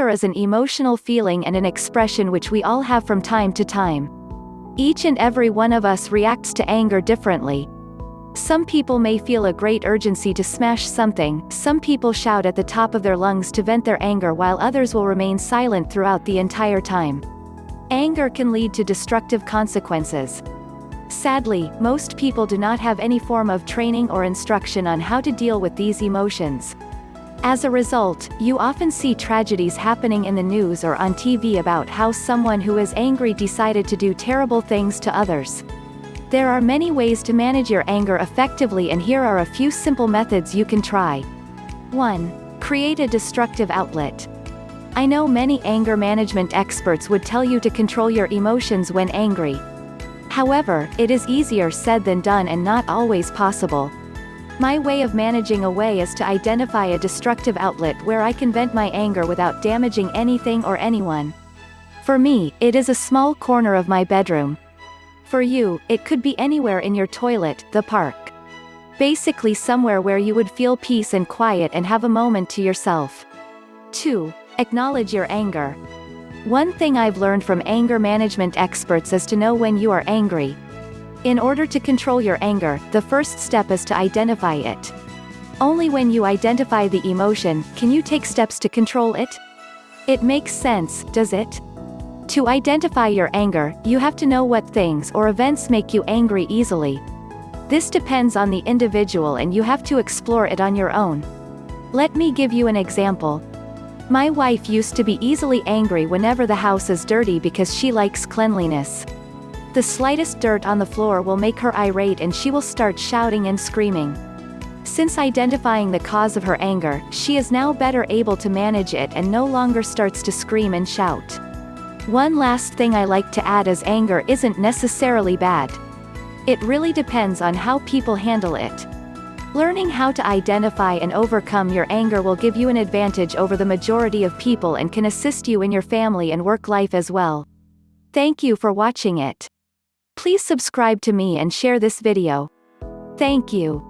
Anger is an emotional feeling and an expression which we all have from time to time. Each and every one of us reacts to anger differently. Some people may feel a great urgency to smash something, some people shout at the top of their lungs to vent their anger while others will remain silent throughout the entire time. Anger can lead to destructive consequences. Sadly, most people do not have any form of training or instruction on how to deal with these emotions. As a result, you often see tragedies happening in the news or on TV about how someone who is angry decided to do terrible things to others. There are many ways to manage your anger effectively and here are a few simple methods you can try. 1. Create a destructive outlet. I know many anger management experts would tell you to control your emotions when angry. However, it is easier said than done and not always possible. My way of managing away is to identify a destructive outlet where I can vent my anger without damaging anything or anyone. For me, it is a small corner of my bedroom. For you, it could be anywhere in your toilet, the park. Basically somewhere where you would feel peace and quiet and have a moment to yourself. 2. Acknowledge your anger. One thing I've learned from anger management experts is to know when you are angry, in order to control your anger, the first step is to identify it. Only when you identify the emotion, can you take steps to control it? It makes sense, does it? To identify your anger, you have to know what things or events make you angry easily. This depends on the individual and you have to explore it on your own. Let me give you an example. My wife used to be easily angry whenever the house is dirty because she likes cleanliness. The slightest dirt on the floor will make her irate and she will start shouting and screaming. Since identifying the cause of her anger, she is now better able to manage it and no longer starts to scream and shout. One last thing I like to add is anger isn't necessarily bad. It really depends on how people handle it. Learning how to identify and overcome your anger will give you an advantage over the majority of people and can assist you in your family and work life as well. Thank you for watching it. Please subscribe to me and share this video. Thank you.